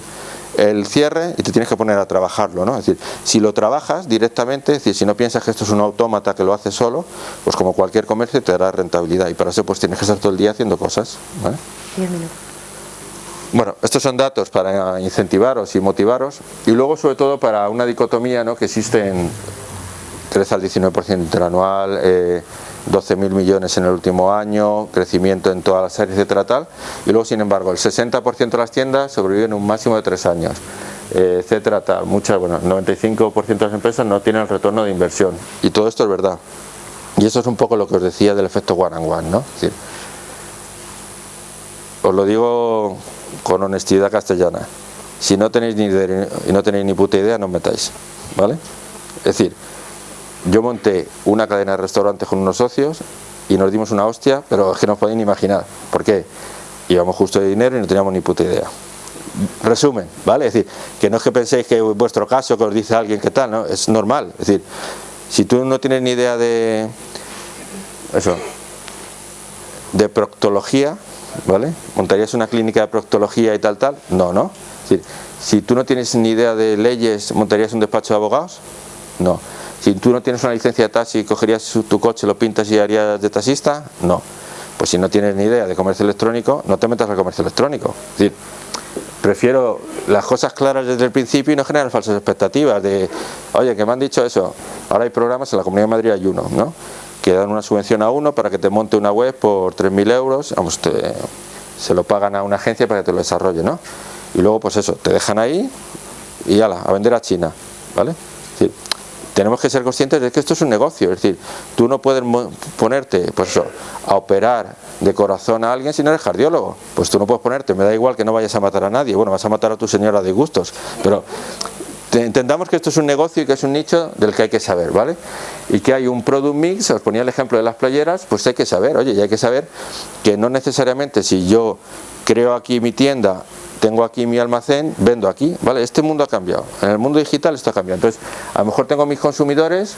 cierre y te tienes que poner a trabajarlo, ¿no? Es decir, si lo trabajas directamente, es si no piensas que esto es un autómata que lo hace solo, pues como cualquier comercio te dará rentabilidad y para eso pues tienes que estar todo el día haciendo cosas. Bueno, estos son datos para incentivaros y motivaros y luego sobre todo para una dicotomía ¿no? que existe en 13 al 19% interanual, eh, 12.000 millones en el último año, crecimiento en todas las áreas, etcétera, tal. Y luego, sin embargo, el 60% de las tiendas sobreviven un máximo de 3 años, eh, etcétera, tal. Muchas, bueno, 95% de las empresas no tienen el retorno de inversión. Y todo esto es verdad. Y eso es un poco lo que os decía del efecto one and one, ¿no? Os lo digo con honestidad castellana. Si no tenéis ni, no tenéis ni puta idea, no os metáis. ¿Vale? Es decir, yo monté una cadena de restaurantes con unos socios y nos dimos una hostia, pero es que no os podéis ni imaginar. ¿Por qué? Íbamos justo de dinero y no teníamos ni puta idea. Resumen, ¿vale? Es decir, que no es que penséis que en vuestro caso que os dice alguien que tal, ¿no? Es normal. Es decir, si tú no tienes ni idea de eso, de proctología, ¿vale? ¿Montarías una clínica de proctología y tal, tal? No, ¿no? Es decir, si tú no tienes ni idea de leyes, ¿montarías un despacho de abogados? No. Si tú no tienes una licencia de taxi, ¿cogerías tu coche, lo pintas y harías de taxista? No. Pues si no tienes ni idea de comercio electrónico, no te metas al comercio electrónico. Es decir, prefiero las cosas claras desde el principio y no generar falsas expectativas de, oye, que me han dicho eso, ahora hay programas, en la Comunidad de Madrid hay uno, ¿no? Que dan una subvención a uno para que te monte una web por 3.000 euros, vamos, se lo pagan a una agencia para que te lo desarrolle, ¿no? Y luego pues eso, te dejan ahí y ala, a vender a China, ¿vale? tenemos que ser conscientes de que esto es un negocio, es decir, tú no puedes ponerte pues eso, a operar de corazón a alguien si no eres cardiólogo, pues tú no puedes ponerte, me da igual que no vayas a matar a nadie, bueno, vas a matar a tu señora de gustos, pero entendamos que esto es un negocio y que es un nicho del que hay que saber, ¿vale? Y que hay un product mix, os ponía el ejemplo de las playeras, pues hay que saber, oye, y hay que saber que no necesariamente si yo creo aquí mi tienda tengo aquí mi almacén, vendo aquí, ¿vale? Este mundo ha cambiado, en el mundo digital esto ha cambiado, entonces a lo mejor tengo mis consumidores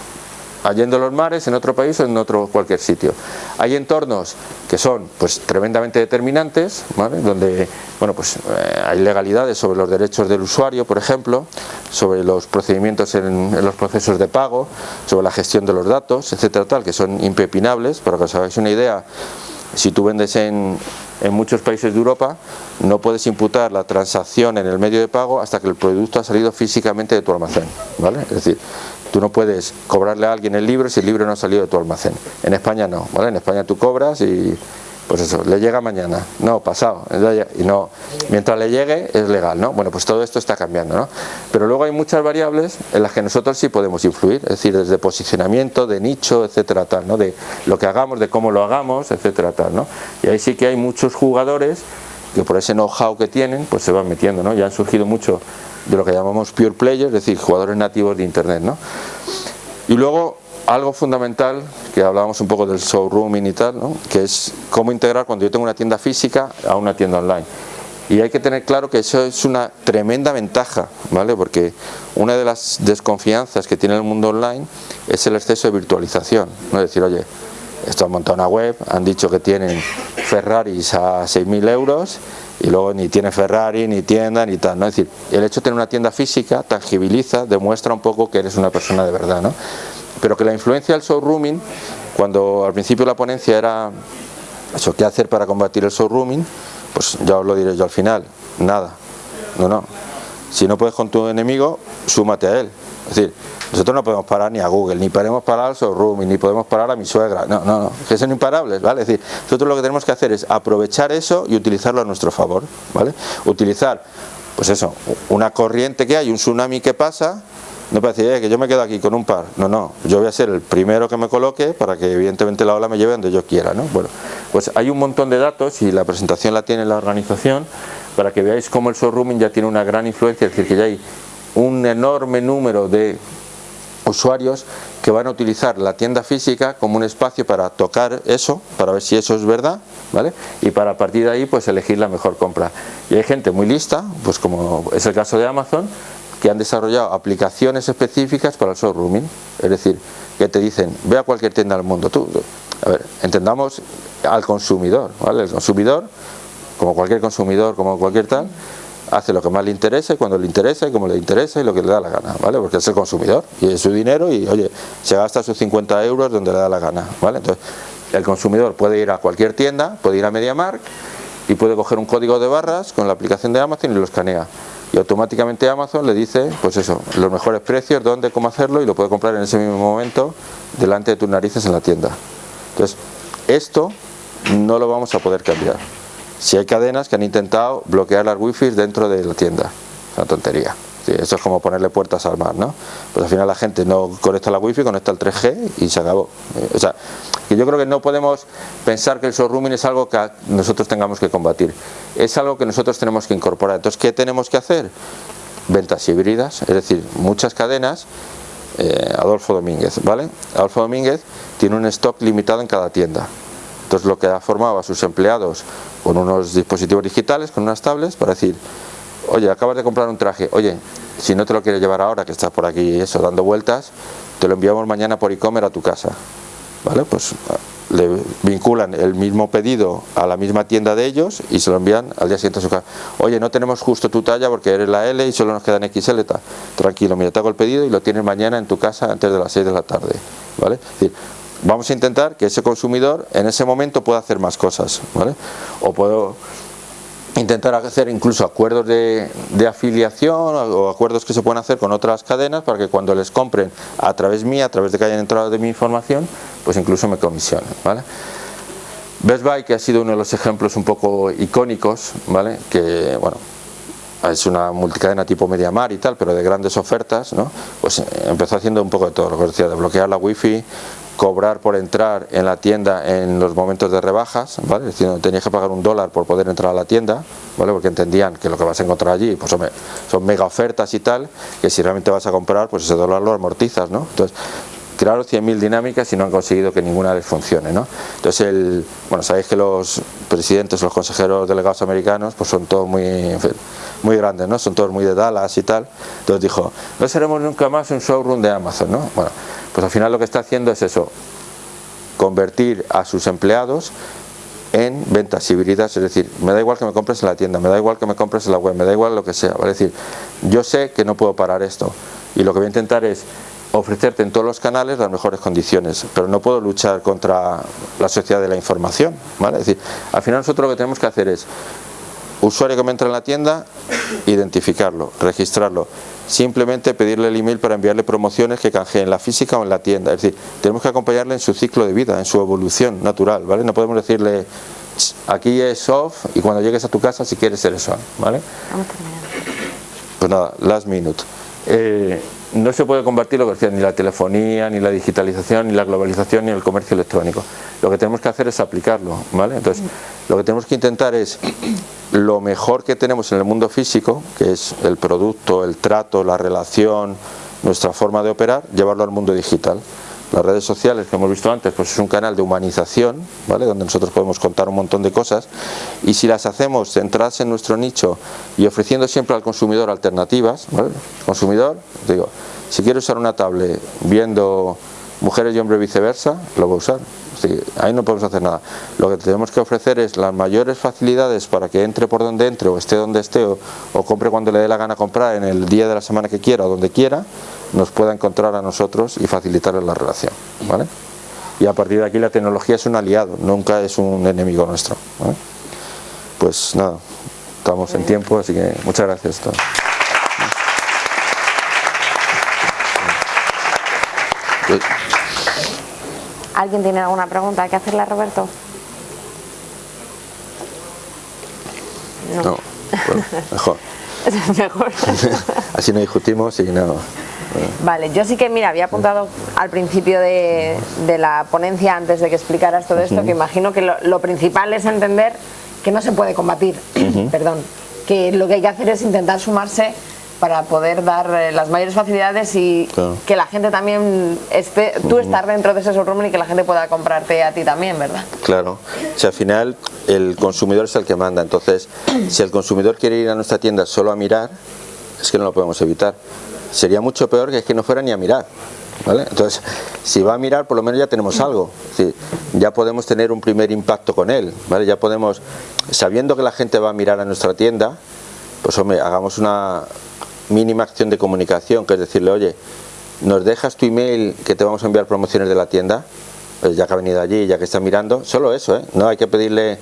allende los mares, en otro país o en otro cualquier sitio. Hay entornos que son pues tremendamente determinantes, donde bueno, pues, eh, hay legalidades sobre los derechos del usuario, por ejemplo, sobre los procedimientos en, los procesos de pago, sobre la gestión de los datos, etcétera, tal, que son impepinables, para que os hagáis una idea, si tú vendes en, en muchos países de Europa no puedes imputar la transacción en el medio de pago hasta que el producto ha salido físicamente de tu almacén, ¿vale? Es decir, Tú no puedes cobrarle a alguien el libro si el libro no ha salido de tu almacén. En España no, ¿vale? En España tú cobras y pues eso, le llega mañana, no, pasado, y no, mientras le llegue es legal, ¿no? Bueno, pues todo esto está cambiando, ¿no? Pero luego hay muchas variables en las que nosotros sí podemos influir, es decir, desde posicionamiento, de nicho, etcétera, tal, ¿no? De lo que hagamos, de cómo lo hagamos, etcétera, tal, ¿no? Y ahí sí que hay muchos jugadores que por ese know-how que tienen, pues se van metiendo, ¿no? Ya han surgido mucho de lo que llamamos pure players, es decir, jugadores nativos de Internet. ¿no? Y luego algo fundamental, que hablábamos un poco del showrooming y tal, ¿no? que es cómo integrar cuando yo tengo una tienda física a una tienda online. Y hay que tener claro que eso es una tremenda ventaja, ¿vale? Porque una de las desconfianzas que tiene el mundo online es el exceso de virtualización. ¿no? Es decir, oye, esto han montado una web, han dicho que tienen Ferraris a 6.000 euros y luego ni tiene Ferrari, ni tienda, ni tal, ¿no? Es decir, el hecho de tener una tienda física tangibiliza, demuestra un poco que eres una persona de verdad, ¿no? Pero que la influencia del showrooming, cuando al principio la ponencia era eso, ¿qué hacer para combatir el showrooming? Pues ya os lo diré yo al final, nada, no, no. Si no puedes con tu enemigo, súmate a él. Es decir, nosotros no podemos parar ni a Google, ni podemos parar al showroom, ni podemos parar a mi suegra. No, no, no, que son imparables, ¿vale? Es decir, nosotros lo que tenemos que hacer es aprovechar eso y utilizarlo a nuestro favor, ¿vale? Utilizar, pues eso, una corriente que hay, un tsunami que pasa, no puede decir, que yo me quedo aquí con un par. No, no, yo voy a ser el primero que me coloque para que evidentemente la ola me lleve donde yo quiera, ¿no? Bueno, pues hay un montón de datos y la presentación la tiene la organización para que veáis cómo el showrooming ya tiene una gran influencia, es decir, que ya hay un enorme número de usuarios que van a utilizar la tienda física como un espacio para tocar eso, para ver si eso es verdad, ¿vale? Y para partir de ahí pues elegir la mejor compra. Y hay gente muy lista, pues como es el caso de Amazon, que han desarrollado aplicaciones específicas para el showrooming, es decir, que te dicen, ve a cualquier tienda del mundo, tú, a ver, entendamos al consumidor, ¿vale? El consumidor, como cualquier consumidor, como cualquier tal, hace lo que más le interesa y cuando le interesa y como le interesa y lo que le da la gana, ¿vale? Porque es el consumidor y es su dinero y, oye, se gasta sus 50 euros donde le da la gana, ¿vale? Entonces, el consumidor puede ir a cualquier tienda, puede ir a MediaMark y puede coger un código de barras con la aplicación de Amazon y lo escanea. Y automáticamente Amazon le dice, pues eso, los mejores precios, dónde, cómo hacerlo y lo puede comprar en ese mismo momento delante de tus narices en la tienda. Entonces, esto no lo vamos a poder cambiar. Si hay cadenas que han intentado bloquear las wifi dentro de la tienda, es una tontería. eso es como ponerle puertas al mar, ¿no? Pues al final la gente no conecta la wifi, conecta el 3G y se acabó. O sea, que yo creo que no podemos pensar que el showrooming es algo que nosotros tengamos que combatir. Es algo que nosotros tenemos que incorporar. Entonces, ¿qué tenemos que hacer? Ventas híbridas, es decir, muchas cadenas eh, Adolfo Domínguez, ¿vale? Adolfo Domínguez tiene un stock limitado en cada tienda. Entonces lo que ha formado a sus empleados con unos dispositivos digitales, con unas tablets, para decir, oye, acabas de comprar un traje, oye, si no te lo quieres llevar ahora, que estás por aquí eso, dando vueltas, te lo enviamos mañana por e-commerce a tu casa. ¿Vale? Pues le vinculan el mismo pedido a la misma tienda de ellos y se lo envían al día siguiente a su casa. Oye, no tenemos justo tu talla porque eres la L y solo nos quedan XL. Tranquilo, mira, te hago el pedido y lo tienes mañana en tu casa antes de las 6 de la tarde. ¿Vale? Es decir, vamos a intentar que ese consumidor en ese momento pueda hacer más cosas, ¿vale? O puedo intentar hacer incluso acuerdos de, afiliación o acuerdos que se pueden hacer con otras cadenas para que cuando les compren a través mía, a través de que hayan entrado de mi información, pues incluso me comisionen, ¿vale? Best Buy, que ha sido uno de los ejemplos un poco icónicos, ¿vale? Que, bueno, es una multicadena tipo Mediamar y tal, pero de grandes ofertas, ¿no? pues eh, empezó haciendo un poco de todo, lo que decía, de bloquear la wifi, cobrar por entrar en la tienda en los momentos de rebajas, ¿vale? Es decir, tenías que pagar un dólar por poder entrar a la tienda, ¿vale? Porque entendían que lo que vas a encontrar allí pues son mega ofertas y tal, que si realmente vas a comprar, pues ese dólar lo amortizas, ¿no? Entonces, crearon 100.000 dinámicas y no han conseguido que ninguna les funcione, ¿no? Entonces, el, bueno, sabéis que los presidentes, los consejeros delegados americanos, pues son todos muy, muy grandes, ¿no? Son todos muy de Dallas y tal. Entonces dijo, no seremos nunca más un showroom de Amazon, ¿no? Bueno, pues al final lo que está haciendo es eso, convertir a sus empleados en ventas híbridas, es decir, me da igual que me compres en la tienda, me da igual que me compres en la web, me da igual lo que sea, ¿vale? decir, yo sé que no puedo parar esto y lo que voy a intentar es ofrecerte en todos los canales las mejores condiciones, pero no puedo luchar contra la sociedad de la información, ¿vale? Es decir, al final nosotros lo que tenemos que hacer es usuario que me entra en la tienda, identificarlo, registrarlo, simplemente pedirle el email para enviarle promociones que canjee en la física o en la tienda. Es decir, tenemos que acompañarle en su ciclo de vida, en su evolución natural, ¿vale? No podemos decirle, aquí es off y cuando llegues a tu casa si quieres ser eso, ¿vale? Pues nada, last minute. Eh, no se puede combatir lo que decía, ni la telefonía, ni la digitalización, ni la globalización, ni el comercio electrónico. Lo que tenemos que hacer es aplicarlo, ¿vale? Entonces, lo que tenemos que intentar es lo mejor que tenemos en el mundo físico, que es el producto, el trato, la relación, nuestra forma de operar, llevarlo al mundo digital. Las redes sociales que hemos visto antes, pues es un canal de humanización, ¿vale? donde nosotros podemos contar un montón de cosas y si las hacemos centradas en nuestro nicho y ofreciendo siempre al consumidor alternativas, ¿vale? consumidor, digo, si quiere usar una tablet viendo mujeres y hombres viceversa, lo va a usar. ahí no podemos hacer nada. Lo que tenemos que ofrecer es las mayores facilidades para que entre por donde entre o esté donde esté o, o compre cuando le dé la gana comprar en el día de la semana que quiera o donde quiera nos pueda encontrar a nosotros y facilitarles la relación. ¿vale? Y a partir de aquí la tecnología es un aliado, nunca es un enemigo nuestro. Pues nada, estamos en tiempo, así que muchas gracias. ¿Alguien tiene alguna pregunta? ¿Hay que hacerle a Roberto? No. mejor. mejor. Así no discutimos y no... Vale, yo sí que, mira, había apuntado al principio de, la ponencia, antes de que explicaras todo esto, que imagino que lo, principal es entender que no se puede combatir, perdón, que lo que hay que hacer es intentar sumarse para poder dar eh, las mayores facilidades y que la gente también esté, tú estar dentro de ese showroom y que la gente pueda comprarte a ti también, ¿verdad? Claro, si al final el consumidor es el que manda, entonces si el consumidor quiere ir a nuestra tienda solo a mirar, es que no lo podemos evitar sería mucho peor que es que no fuera ni a mirar. Entonces, si va a mirar, por lo menos ya tenemos algo. ya podemos tener un primer impacto con él. ¿vale? Ya podemos, sabiendo que la gente va a mirar a nuestra tienda, pues hombre, hagamos una mínima acción de comunicación, que es decirle, oye, ¿nos dejas tu email que te vamos a enviar promociones de la tienda? Pues ya que ha venido allí, ya que está mirando, solo eso, ¿eh? No hay que pedirle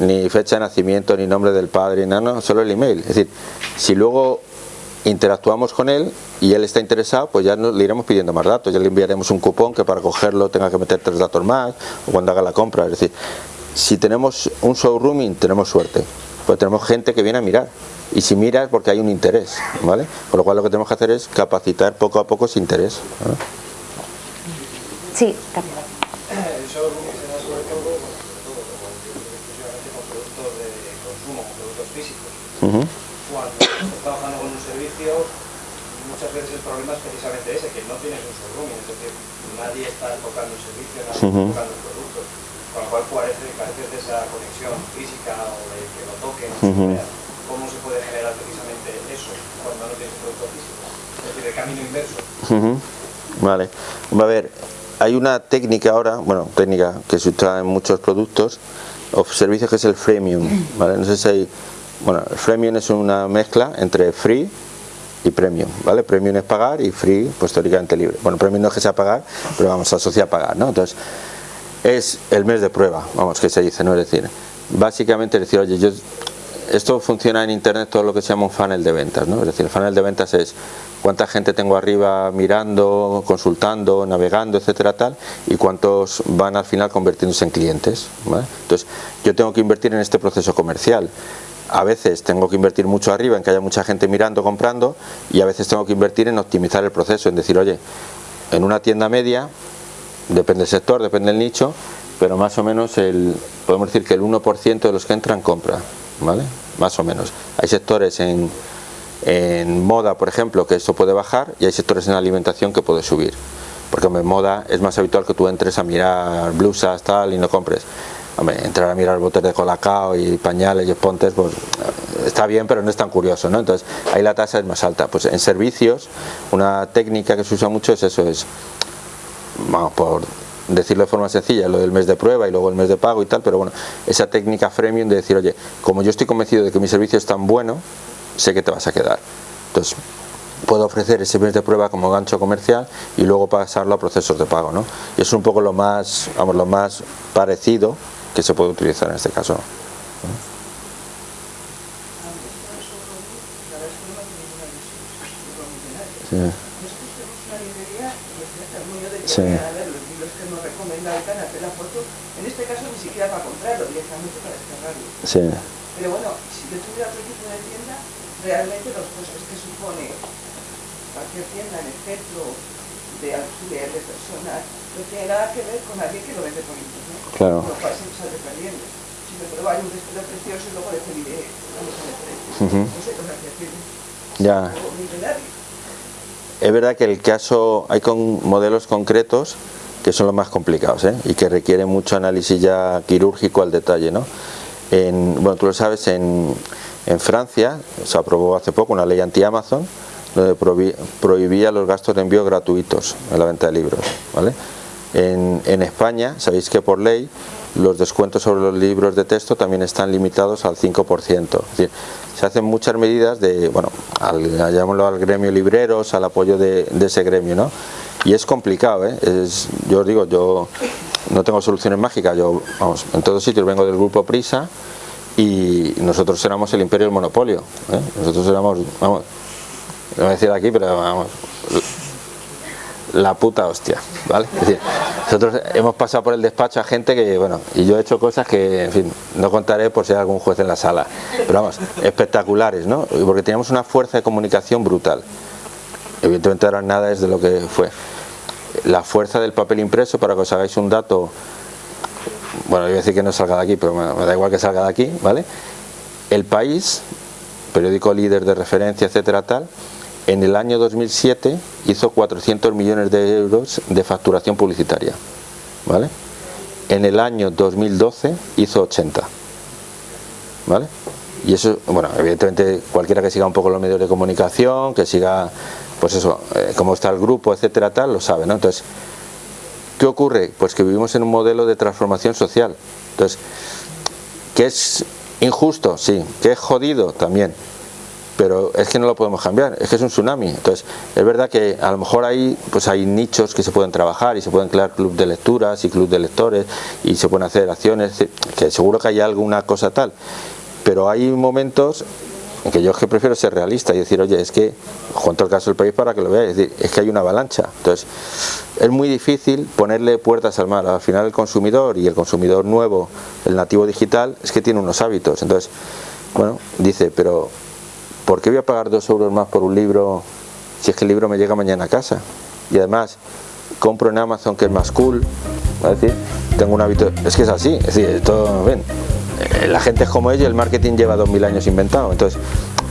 ni fecha de nacimiento, ni nombre del padre, no, no, solo el email. Es decir, si luego interactuamos con él y él está interesado, pues ya le iremos pidiendo más datos, ya le enviaremos un cupón que para cogerlo tenga que meter tres datos más o cuando haga la compra. Es decir, si tenemos un showrooming tenemos suerte, pues tenemos gente que viene a mirar y si mira es porque hay un interés, ¿vale? Con lo cual lo que tenemos que hacer es capacitar poco a poco ese interés. Sí, muchas veces el problema es precisamente ese, que no tienes un showroom, es decir, nadie está tocando el servicio, nadie está tocando el producto, con lo cual parece, careces de esa conexión física o de que lo toquen, ¿cómo se puede generar precisamente eso cuando no tienes un producto físico? Es decir, el camino inverso. Vale, a ver, hay una técnica ahora, bueno, técnica que se usa en muchos productos o servicios que es el freemium, ¿vale? No sé si hay, bueno, el freemium es una mezcla entre free y premium, ¿vale? Premium es pagar y free, pues teóricamente libre. Bueno, premium no es que sea pagar, pero vamos, a asociar a pagar, ¿no? Entonces, es el mes de prueba, vamos, que se dice, ¿no? Es decir, básicamente decir, oye, yo, esto funciona en internet todo lo que se llama un funnel de ventas, ¿no? Es decir, el funnel de ventas es cuánta gente tengo arriba mirando, consultando, navegando, etcétera, tal, y cuántos van al final convirtiéndose en clientes, ¿vale? Entonces, yo tengo que invertir en este proceso comercial a veces tengo que invertir mucho arriba en que haya mucha gente mirando, comprando y a veces tengo que invertir en optimizar el proceso, en decir, oye, en una tienda media, depende del sector, depende del nicho, pero más o menos el, podemos decir que el 1% de los que entran compra, ¿vale? Más o menos. Hay sectores en, en moda, por ejemplo, que esto puede bajar y hay sectores en alimentación que puede subir. Porque en moda es más habitual que tú entres a mirar blusas tal y no compres. Entrar a mirar botes de colacao y pañales y espontes, pues está bien, pero no es tan curioso, ¿no? Entonces, ahí la tasa es más alta. Pues en servicios, una técnica que se usa mucho es eso, es, vamos, por decirlo de forma sencilla, lo del mes de prueba y luego el mes de pago y tal, pero bueno, esa técnica freemium de decir, oye, como yo estoy convencido de que mi servicio es tan bueno, sé que te vas a quedar. Entonces, puedo ofrecer ese mes de prueba como gancho comercial y luego pasarlo a procesos de pago, ¿no? Y es un poco lo más, vamos, lo más parecido que se puede utilizar en este caso. Sí. Sí. Sí. Pero bueno, si yo tuviera otro tipo de tienda, realmente los costes que supone cualquier tienda en el centro de alquiler de personas no tiene nada que ver con alguien que lo vende por internet. Claro. Ya. Es verdad que el caso, hay con modelos concretos que son los más complicados ¿eh? y que requieren mucho análisis ya quirúrgico al detalle. ¿no? En, bueno, tú lo sabes, en, en Francia se aprobó hace poco una ley anti-Amazon donde prohibí- prohibía los gastos de envío gratuitos en la venta de libros. ¿vale? En, en España, sabéis que por ley los descuentos sobre los libros de texto también están limitados al 5%. Es decir, se hacen muchas medidas de, bueno, al, llamémoslo al gremio libreros, al apoyo de, ese gremio, ¿no? Y es complicado, ¿eh? Es, yo os digo, yo no tengo soluciones mágicas, yo, vamos, en todos sitios vengo del grupo Prisa y nosotros éramos el imperio del monopolio, ¿eh? Nosotros éramos, vamos, no voy a decir aquí, pero vamos, la puta hostia, ¿vale? Es decir, nosotros hemos pasado por el despacho a gente que, bueno, y yo he hecho cosas que, en fin, no contaré por si hay algún juez en la sala, pero vamos, espectaculares, ¿no? Porque teníamos una fuerza de comunicación brutal. Evidentemente ahora nada es de lo que fue. La fuerza del papel impreso, para que os hagáis un dato, bueno, yo voy a decir que no salga de aquí, pero me da igual que salga de aquí, ¿vale? El País, periódico líder de referencia, etcétera, tal, en el año 2007 hizo 400 millones de euros de facturación publicitaria, ¿vale? En el año 2012 hizo 80, ¿vale? Y eso, bueno, evidentemente cualquiera que siga un poco los medios de comunicación, que siga, pues eso, eh, cómo está el grupo, etcétera, tal, lo sabe, ¿no? Entonces, ¿qué ocurre? Pues que vivimos en un modelo de transformación social. Entonces, ¿que es injusto? Sí. ¿Que es jodido? También. Pero es que no lo podemos cambiar, es que es un tsunami. Entonces, es verdad que a lo mejor hay, pues hay nichos que se pueden trabajar y se pueden crear club de lecturas y club de lectores y se pueden hacer acciones, que seguro que hay alguna cosa tal. Pero hay momentos en que yo es que prefiero ser realista y decir, oye, es que, cuento el caso del país para que lo veáis, es es que hay una avalancha. Entonces, es muy difícil ponerle puertas al mar. Al final el consumidor y el consumidor nuevo, el nativo digital, es que tiene unos hábitos. Entonces, bueno, dice, pero ¿por qué voy a pagar dos euros más por un libro si es que el libro me llega mañana a casa? Y además, compro en Amazon que es más cool, ¿va a decir? Tengo un hábito, es que es así, es decir, esto, ven, eh, la gente es como ella, el marketing lleva 2000 años inventado, entonces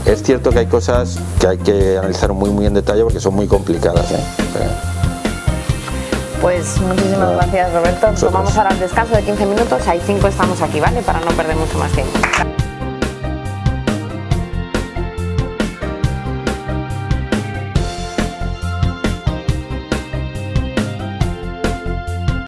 es cierto que hay cosas que hay que analizar muy muy en detalle porque son muy complicadas. ¿eh? O sea, Pues muchísimas gracias Roberto. Tomamos ahora el descanso de 15 minutos, hay 5 estamos aquí, ¿vale? Para no perder mucho más tiempo.